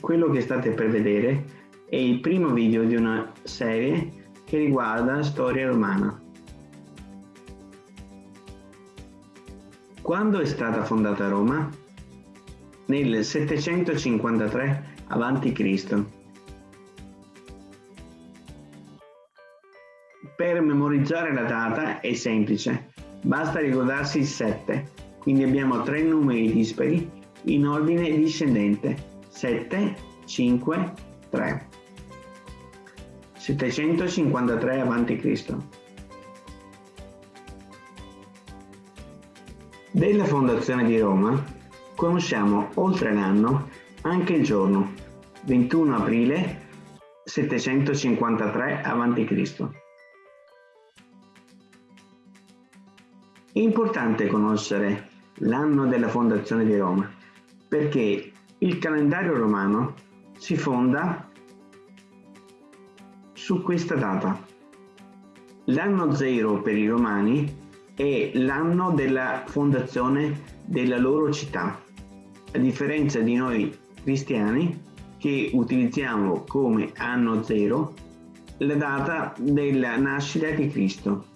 quello che state per vedere è il primo video di una serie che riguarda storia romana. Quando è stata fondata Roma? Nel 753 a.C. Per memorizzare la data è semplice, basta ricordarsi il 7, quindi abbiamo tre numeri dispari in ordine discendente 7, 5, 3. 753 a.C. Della fondazione di Roma conosciamo oltre l'anno anche il giorno, 21 aprile 753 a.C. È importante conoscere l'anno della fondazione di Roma perché il calendario romano si fonda su questa data. L'anno zero per i romani è l'anno della fondazione della loro città, a differenza di noi cristiani che utilizziamo come anno zero la data della nascita di Cristo.